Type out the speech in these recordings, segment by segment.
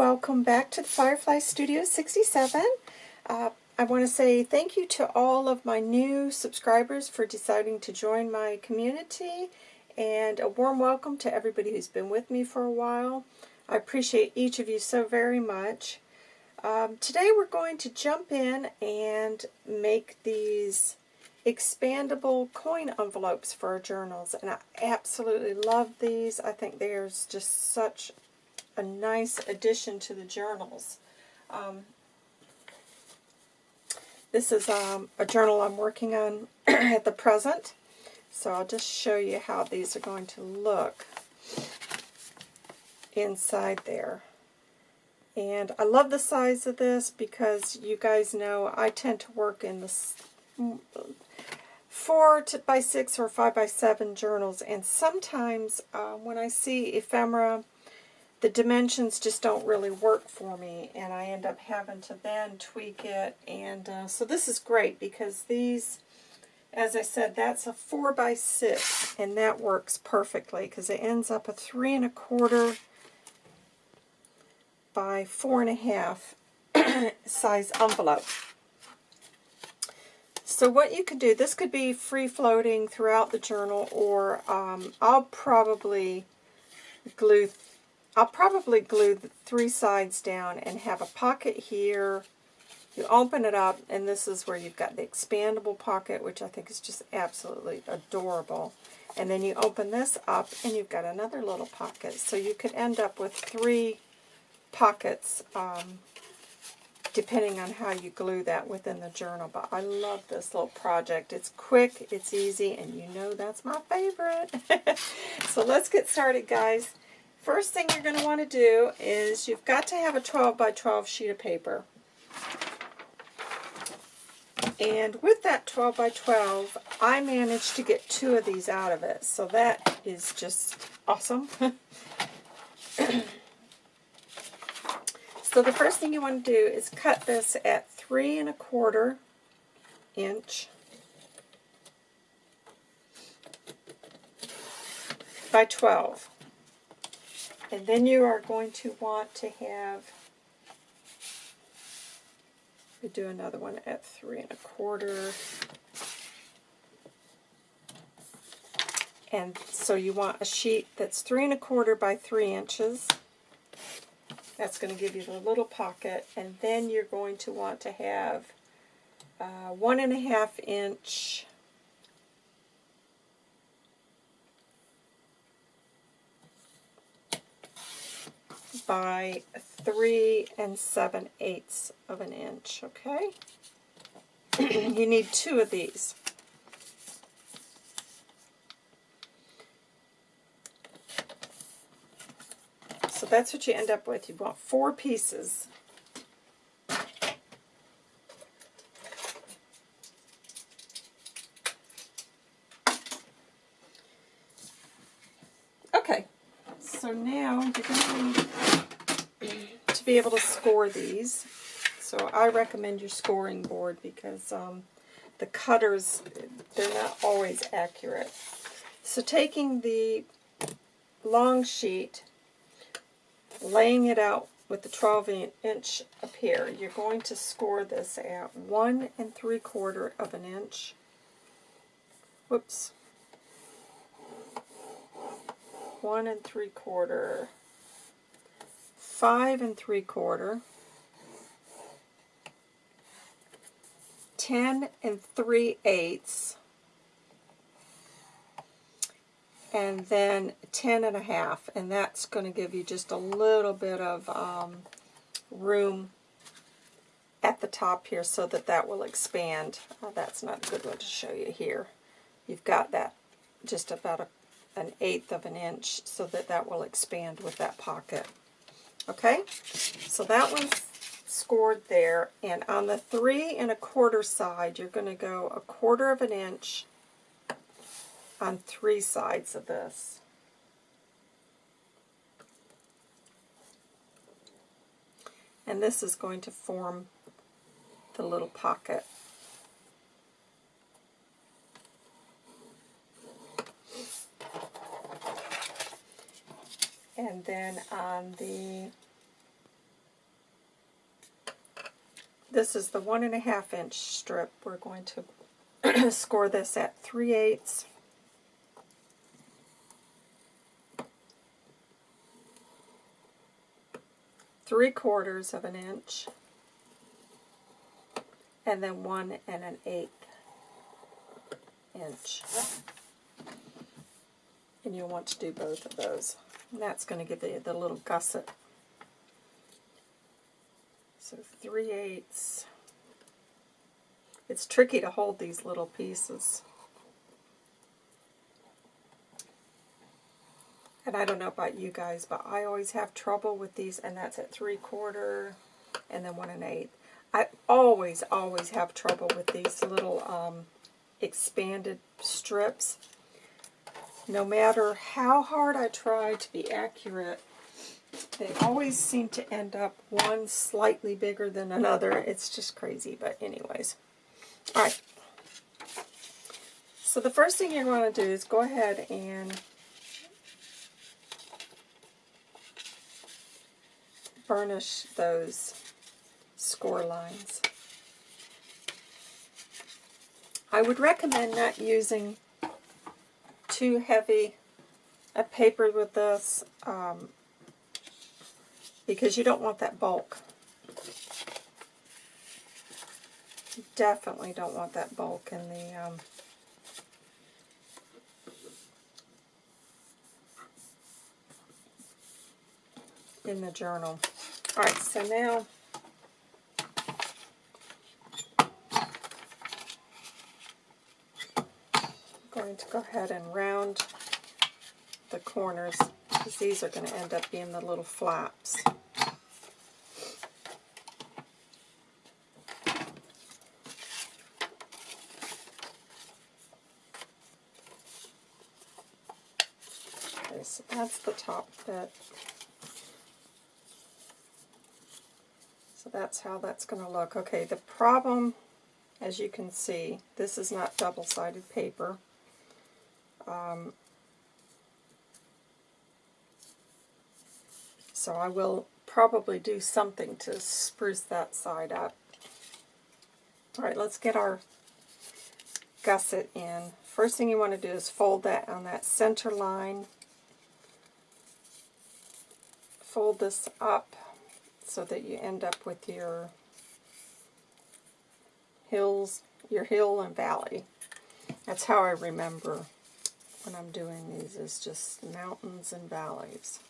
welcome back to the Firefly Studio 67. Uh, I want to say thank you to all of my new subscribers for deciding to join my community and a warm welcome to everybody who's been with me for a while. I appreciate each of you so very much. Um, today we're going to jump in and make these expandable coin envelopes for our journals and I absolutely love these. I think there's just such a nice addition to the journals. Um, this is um, a journal I'm working on at the present, so I'll just show you how these are going to look inside there. And I love the size of this because you guys know I tend to work in the 4 by 6 or 5 by 7 journals, and sometimes uh, when I see ephemera the dimensions just don't really work for me and I end up having to then tweak it and uh, so this is great because these as I said that's a 4 by 6 and that works perfectly because it ends up a three and a quarter by four and a half size envelope. So what you could do, this could be free floating throughout the journal or um, I'll probably glue I'll probably glue the three sides down and have a pocket here. You open it up, and this is where you've got the expandable pocket, which I think is just absolutely adorable. And then you open this up, and you've got another little pocket. So you could end up with three pockets, um, depending on how you glue that within the journal. But I love this little project. It's quick, it's easy, and you know that's my favorite. so let's get started, guys. First thing you're going to want to do is you've got to have a 12 by 12 sheet of paper. And with that 12 by 12, I managed to get two of these out of it. So that is just awesome. so the first thing you want to do is cut this at three and a quarter inch by 12. And then you are going to want to have, we do another one at three and a quarter. And so you want a sheet that's three and a quarter by three inches. That's going to give you the little pocket. And then you're going to want to have uh, one and a half inch by 3 and 7 eighths of an inch, okay? you need two of these. So that's what you end up with. You want four pieces. Okay, so now you're going to be able to score these. So I recommend your scoring board because um, the cutters, they're not always accurate. So taking the long sheet, laying it out with the 12 inch up here, you're going to score this at one and three quarter of an inch. Whoops. One and three quarter five and three quarter, ten and three eighths, and then ten and a half, and that's going to give you just a little bit of um, room at the top here so that that will expand. Oh, that's not a good one to show you here. You've got that just about a, an eighth of an inch so that that will expand with that pocket. Okay, so that one's scored there. And on the three and a quarter side, you're going to go a quarter of an inch on three sides of this. And this is going to form the little pocket. And then on the this is the one and a half inch strip. We're going to score this at 3 eighths. Three quarters of an inch, and then one and an eighth inch. And you'll want to do both of those. And that's going to give you the little gusset. So 3 eighths. It's tricky to hold these little pieces. And I don't know about you guys, but I always have trouble with these, and that's at 3 quarter and then 1 and 8. I always, always have trouble with these little um, expanded strips. No matter how hard I try to be accurate, they always seem to end up one slightly bigger than another. It's just crazy, but anyways. Alright. So the first thing you're going to do is go ahead and burnish those score lines. I would recommend not using too heavy a paper with this um, because you don't want that bulk. You definitely don't want that bulk in the um, in the journal. Alright, so now going to go ahead and round the corners because these are going to end up being the little flaps. Okay, so that's the top bit. So that's how that's going to look. Okay, the problem, as you can see, this is not double-sided paper. Um, so I will probably do something to spruce that side up. Alright, let's get our gusset in. First thing you want to do is fold that on that center line. Fold this up so that you end up with your hills, your hill and valley. That's how I remember when I'm doing these is just mountains and valleys.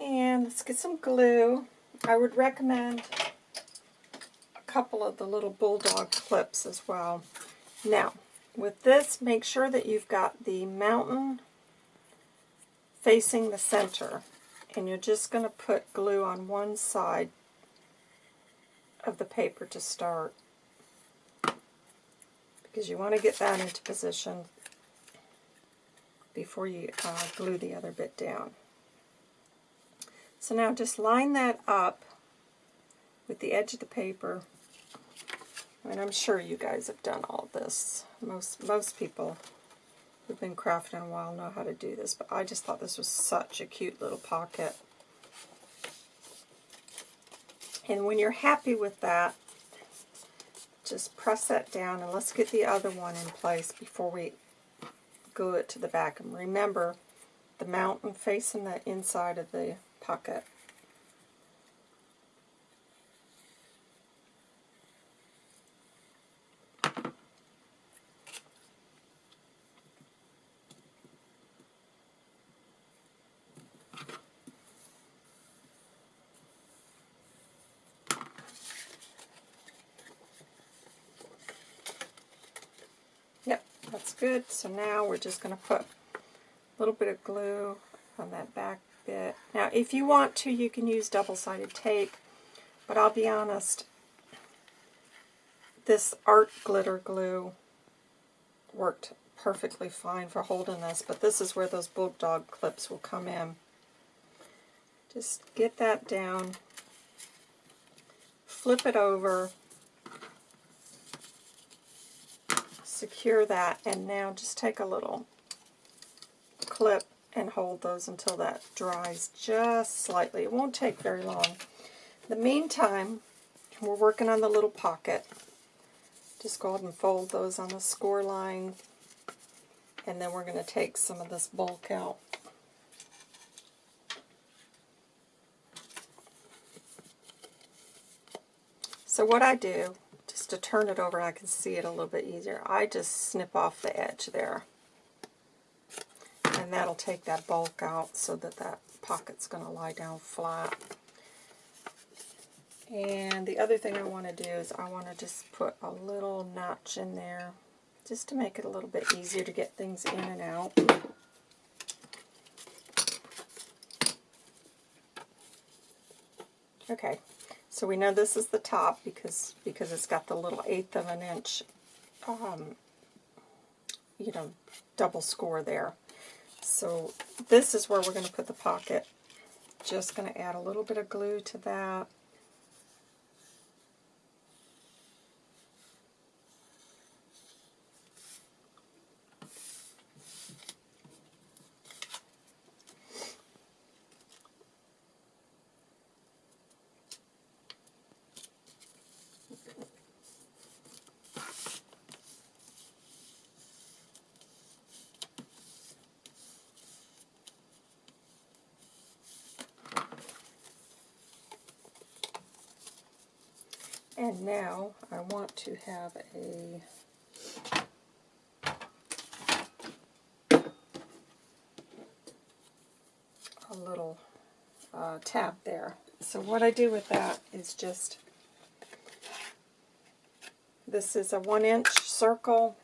And let's get some glue. I would recommend couple of the little bulldog clips as well. Now, with this, make sure that you've got the mountain facing the center. And you're just going to put glue on one side of the paper to start. Because you want to get that into position before you uh, glue the other bit down. So now just line that up with the edge of the paper and I'm sure you guys have done all this. Most most people who've been crafting a while know how to do this, but I just thought this was such a cute little pocket. And when you're happy with that, just press that down and let's get the other one in place before we glue it to the back. And remember, the mountain facing the inside of the pocket. Good. So now we're just going to put a little bit of glue on that back bit. Now if you want to, you can use double-sided tape, but I'll be honest, this art glitter glue worked perfectly fine for holding this, but this is where those bulldog clips will come in. Just get that down, flip it over, secure that, and now just take a little clip and hold those until that dries just slightly. It won't take very long. In the meantime, we're working on the little pocket. Just go ahead and fold those on the score line, and then we're going to take some of this bulk out. So what I do, to turn it over I can see it a little bit easier, I just snip off the edge there. And that'll take that bulk out so that that pocket's going to lie down flat. And the other thing I want to do is I want to just put a little notch in there just to make it a little bit easier to get things in and out. Okay, so we know this is the top because because it's got the little eighth of an inch, um, you know, double score there. So this is where we're going to put the pocket. Just going to add a little bit of glue to that. And now I want to have a a little uh, tab there. So what I do with that is just, this is a one inch circle,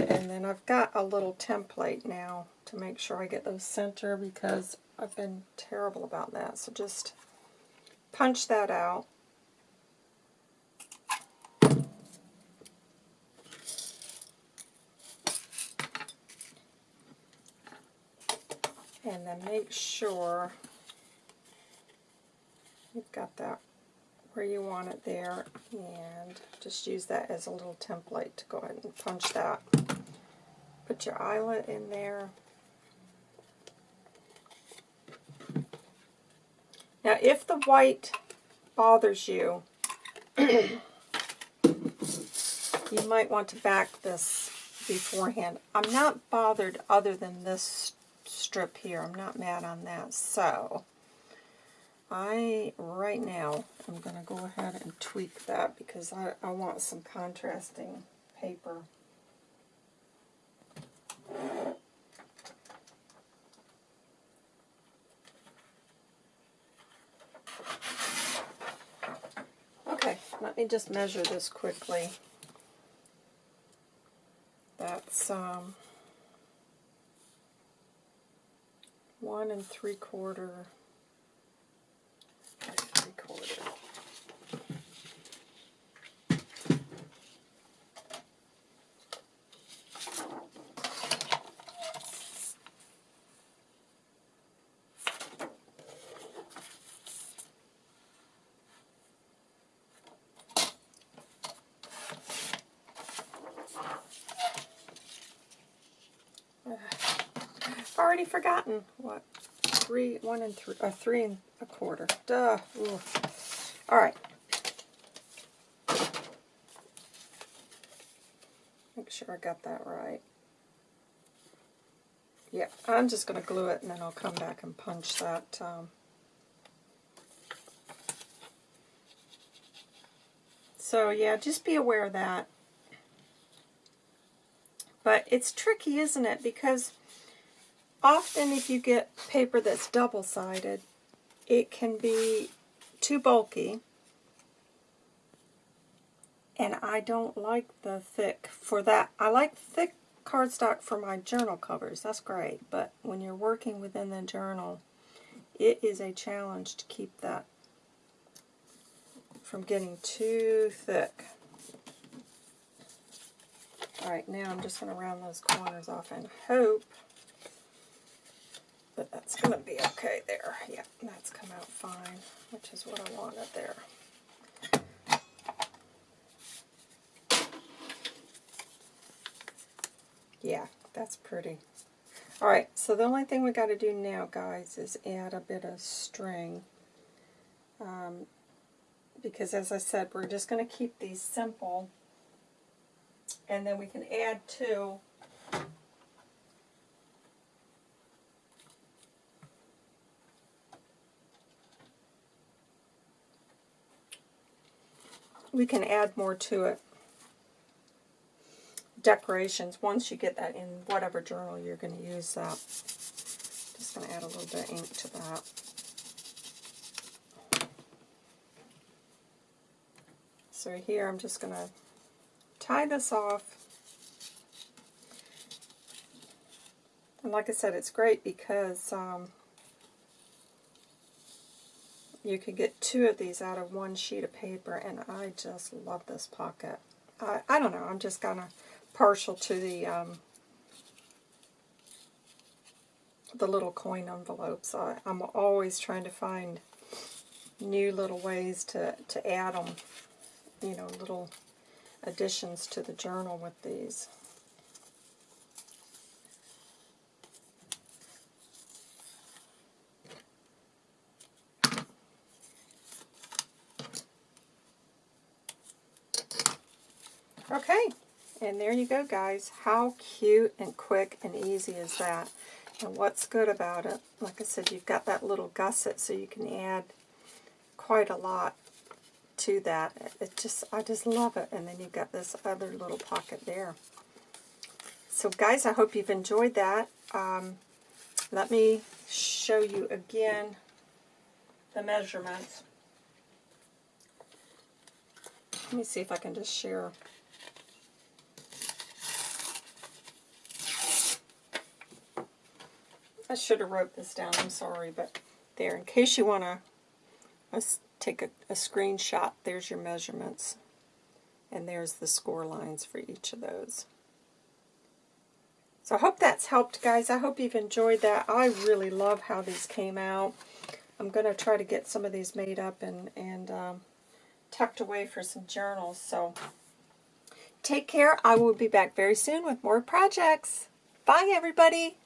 and then I've got a little template now to make sure I get those center because I've been terrible about that. So just punch that out and then make sure you've got that where you want it there and just use that as a little template to go ahead and punch that. Put your eyelet in there. Now if the white bothers you, you might want to back this beforehand. I'm not bothered other than this strip here. I'm not mad on that. So, I, right now, I'm going to go ahead and tweak that because I, I want some contrasting paper. Okay, let me just measure this quickly. That's, um, one and three quarter, three quarter. Already forgotten. What? Three, one and three, uh, three and a quarter. Duh. Ooh. All right. Make sure I got that right. Yeah, I'm just going to glue it and then I'll come back and punch that. Um, so yeah, just be aware of that. But it's tricky, isn't it? Because often if you get paper that's double-sided, it can be too bulky. And I don't like the thick for that. I like thick cardstock for my journal covers. That's great. But when you're working within the journal, it is a challenge to keep that from getting too thick. Alright, now I'm just going to round those corners off and hope But that's going to be okay there. Yeah, that's come out fine, which is what I wanted there. Yeah, that's pretty. Alright, so the only thing we got to do now, guys, is add a bit of string. Um, because as I said, we're just going to keep these simple. And then we can add to we can add more to it. Decorations, once you get that in whatever journal you're going to use that. Just going to add a little bit of ink to that. So here I'm just going to tie this off. And like I said, it's great because um, you could get two of these out of one sheet of paper, and I just love this pocket. I, I don't know, I'm just kind of partial to the um, the little coin envelopes. I, I'm always trying to find new little ways to, to add them, you know, little additions to the journal with these. Okay, and there you go, guys. How cute and quick and easy is that? And what's good about it, like I said, you've got that little gusset so you can add quite a lot to that. It just, I just love it. And then you've got this other little pocket there. So guys, I hope you've enjoyed that. Um, let me show you again the measurements. Let me see if I can just share I should have wrote this down, I'm sorry, but there, in case you want to take a, a screenshot, there's your measurements. And there's the score lines for each of those. So I hope that's helped, guys. I hope you've enjoyed that. I really love how these came out. I'm going to try to get some of these made up and, and um, tucked away for some journals. So take care. I will be back very soon with more projects. Bye, everybody.